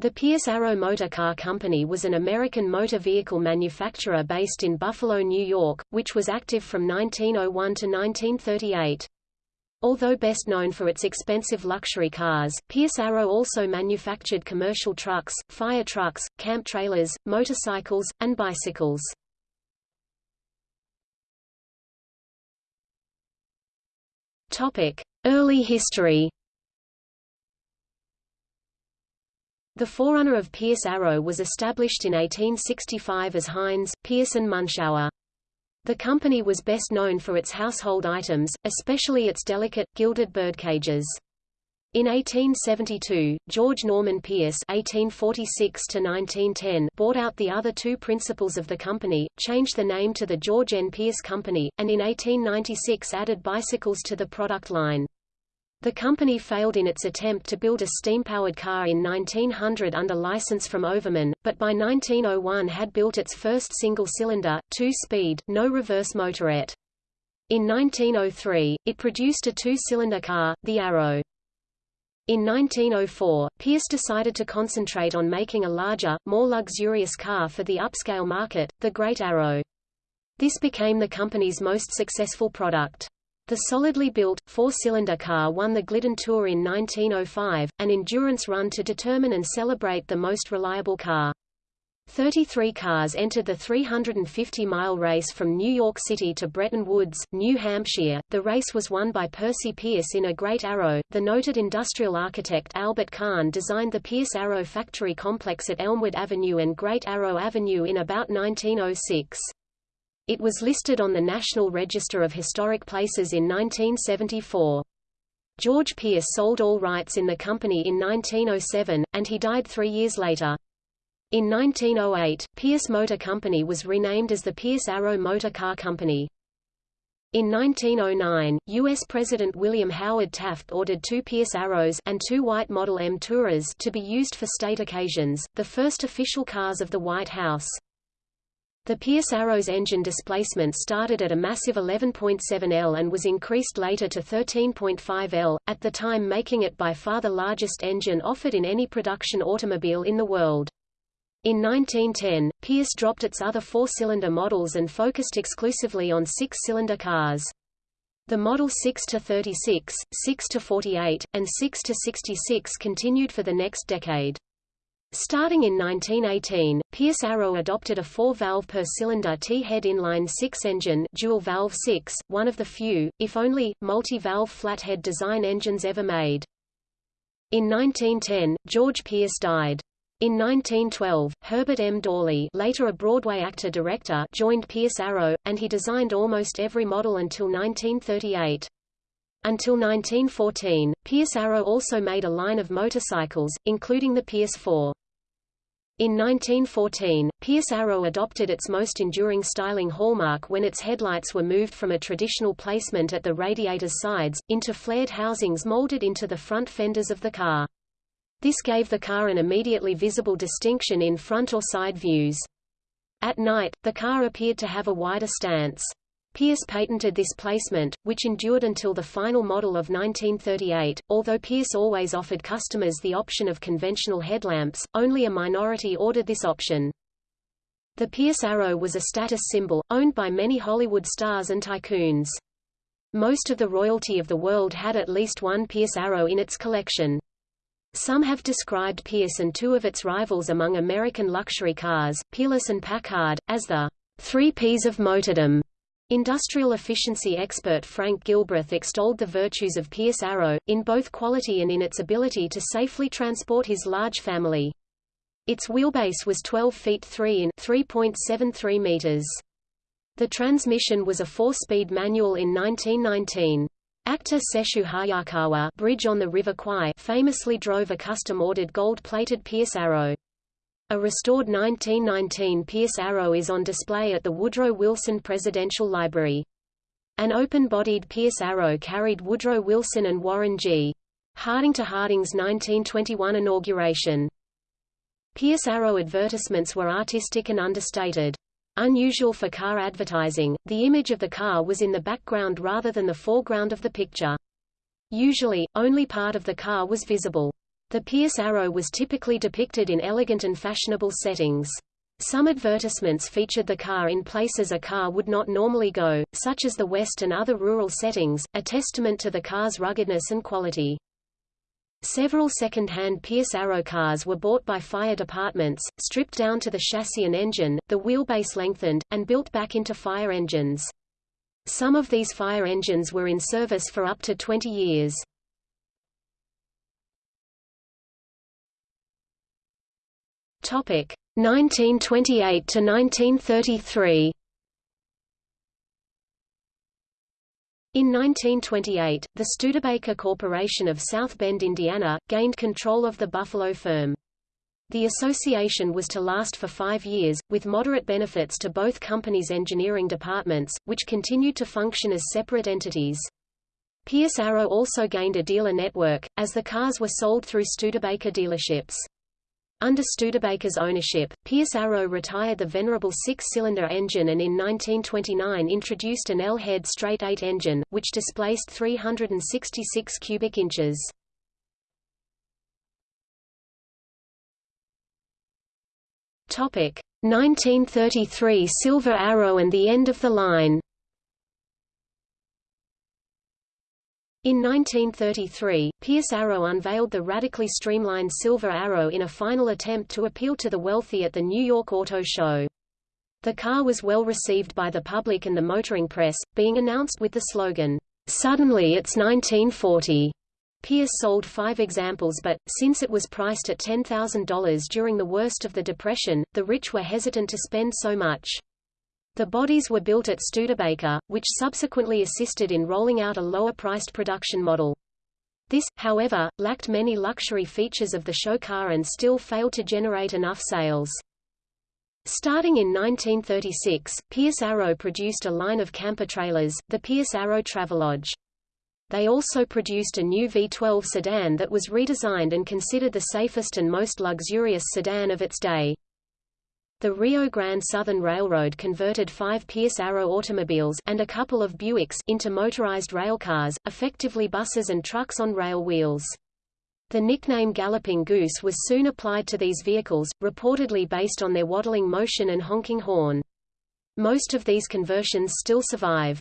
The Pierce Arrow Motor Car Company was an American motor vehicle manufacturer based in Buffalo, New York, which was active from 1901 to 1938. Although best known for its expensive luxury cars, Pierce Arrow also manufactured commercial trucks, fire trucks, camp trailers, motorcycles, and bicycles. Early history The forerunner of Pierce Arrow was established in 1865 as Heinz, Pierce and Munschauer. The company was best known for its household items, especially its delicate, gilded birdcages. In 1872, George Norman Pierce (1846–1910) bought out the other two principals of the company, changed the name to the George N. Pierce Company, and in 1896 added bicycles to the product line. The company failed in its attempt to build a steam-powered car in 1900 under license from Overman, but by 1901 had built its first single-cylinder, two-speed, no-reverse motorette. In 1903, it produced a two-cylinder car, the Arrow. In 1904, Pierce decided to concentrate on making a larger, more luxurious car for the upscale market, the Great Arrow. This became the company's most successful product. The solidly built, four-cylinder car won the Glidden Tour in 1905, an endurance run to determine and celebrate the most reliable car. 33 cars entered the 350-mile race from New York City to Bretton Woods, New Hampshire. The race was won by Percy Pierce in a Great Arrow. The noted industrial architect Albert Kahn designed the Pierce Arrow factory complex at Elmwood Avenue and Great Arrow Avenue in about 1906. It was listed on the National Register of Historic Places in 1974. George Pierce sold all rights in the company in 1907, and he died three years later. In 1908, Pierce Motor Company was renamed as the Pierce Arrow Motor Car Company. In 1909, U.S. President William Howard Taft ordered two Pierce Arrows and two White Model M Tourers to be used for state occasions, the first official cars of the White House. The Pierce Arrow's engine displacement started at a massive 11.7 L and was increased later to 13.5 L, at the time making it by far the largest engine offered in any production automobile in the world. In 1910, Pierce dropped its other four-cylinder models and focused exclusively on six-cylinder cars. The Model 6-36, 6-48, and 6-66 continued for the next decade. Starting in 1918, Pierce Arrow adopted a four-valve per-cylinder T-head inline-six engine dual-valve 6, one of the few, if only, multi-valve flathead design engines ever made. In 1910, George Pierce died. In 1912, Herbert M. Dawley later a Broadway actor-director joined Pierce Arrow, and he designed almost every model until 1938. Until 1914, Pierce Arrow also made a line of motorcycles, including the Pierce 4. In 1914, Pierce Arrow adopted its most enduring styling hallmark when its headlights were moved from a traditional placement at the radiator's sides, into flared housings molded into the front fenders of the car. This gave the car an immediately visible distinction in front or side views. At night, the car appeared to have a wider stance. Pierce patented this placement, which endured until the final model of 1938. Although Pierce always offered customers the option of conventional headlamps, only a minority ordered this option. The Pierce Arrow was a status symbol, owned by many Hollywood stars and tycoons. Most of the royalty of the world had at least one Pierce Arrow in its collection. Some have described Pierce and two of its rivals among American luxury cars, Peerless and Packard, as the three Ps of motordom. Industrial efficiency expert Frank Gilbreth extolled the virtues of Pierce Arrow, in both quality and in its ability to safely transport his large family. Its wheelbase was 12 feet 3 in 3.73 meters. The transmission was a four-speed manual in 1919. Actor Sessue Hayakawa Bridge on the River Kwai famously drove a custom-ordered gold-plated Pierce Arrow. A restored 1919 Pierce Arrow is on display at the Woodrow Wilson Presidential Library. An open-bodied Pierce Arrow carried Woodrow Wilson and Warren G. Harding to Harding's 1921 inauguration. Pierce Arrow advertisements were artistic and understated. Unusual for car advertising, the image of the car was in the background rather than the foreground of the picture. Usually, only part of the car was visible. The Pierce Arrow was typically depicted in elegant and fashionable settings. Some advertisements featured the car in places a car would not normally go, such as the West and other rural settings, a testament to the car's ruggedness and quality. Several second-hand Pierce Arrow cars were bought by fire departments, stripped down to the chassis and engine, the wheelbase lengthened, and built back into fire engines. Some of these fire engines were in service for up to 20 years. Topic 1928 to 1933. In 1928, the Studebaker Corporation of South Bend, Indiana, gained control of the Buffalo firm. The association was to last for five years, with moderate benefits to both companies' engineering departments, which continued to function as separate entities. Pierce Arrow also gained a dealer network, as the cars were sold through Studebaker dealerships. Under Studebaker's ownership, Pierce Arrow retired the venerable six-cylinder engine and in 1929 introduced an L-head straight-eight engine, which displaced 366 cubic inches. Topic 1933 Silver Arrow and the end of the line In 1933, Pierce Arrow unveiled the radically streamlined Silver Arrow in a final attempt to appeal to the wealthy at the New York Auto Show. The car was well received by the public and the motoring press, being announced with the slogan, "'Suddenly it's 1940'". Pierce sold five examples but, since it was priced at $10,000 during the worst of the Depression, the rich were hesitant to spend so much. The bodies were built at Studebaker, which subsequently assisted in rolling out a lower-priced production model. This, however, lacked many luxury features of the show car and still failed to generate enough sales. Starting in 1936, Pierce Arrow produced a line of camper trailers, the Pierce Arrow Travelodge. They also produced a new V12 sedan that was redesigned and considered the safest and most luxurious sedan of its day. The Rio Grande Southern Railroad converted five Pierce Arrow automobiles and a couple of Buicks into motorized railcars, effectively buses and trucks on rail wheels. The nickname Galloping Goose was soon applied to these vehicles, reportedly based on their waddling motion and honking horn. Most of these conversions still survive.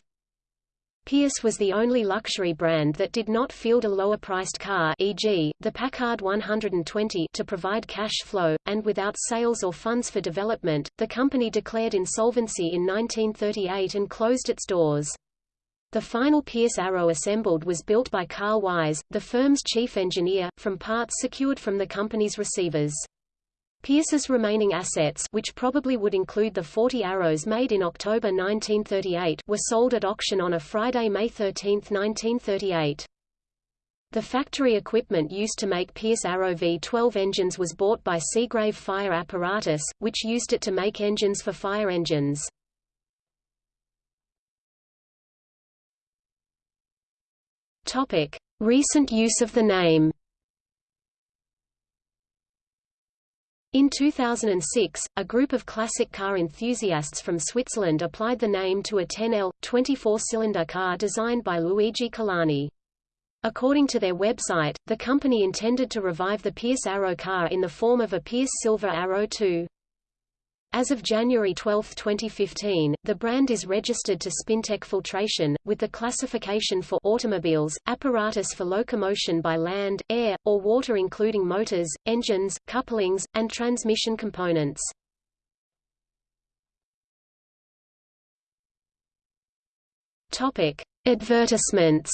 Pierce was the only luxury brand that did not field a lower-priced car e.g., the Packard 120 to provide cash flow, and without sales or funds for development, the company declared insolvency in 1938 and closed its doors. The final Pierce Arrow assembled was built by Carl Wise, the firm's chief engineer, from parts secured from the company's receivers. Pierce's remaining assets which probably would include the 40 arrows made in October 1938 were sold at auction on a Friday, May 13, 1938. The factory equipment used to make Pierce Arrow V-12 engines was bought by Seagrave Fire Apparatus, which used it to make engines for fire engines. Recent use of the name. In 2006, a group of classic car enthusiasts from Switzerland applied the name to a 10L, 24-cylinder car designed by Luigi Colani. According to their website, the company intended to revive the Pierce Arrow car in the form of a Pierce Silver Arrow 2. As of January 12, 2015, the brand is registered to Spintech Filtration, with the classification for automobiles, apparatus for locomotion by land, air, or water including motors, engines, couplings, and transmission components. Topic: Advertisements.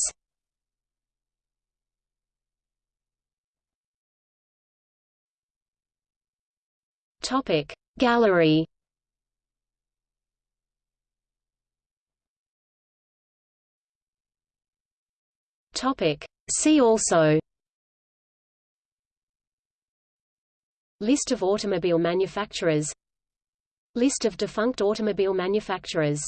Topic: Gallery. Topic. See also. List of automobile manufacturers. List of defunct automobile manufacturers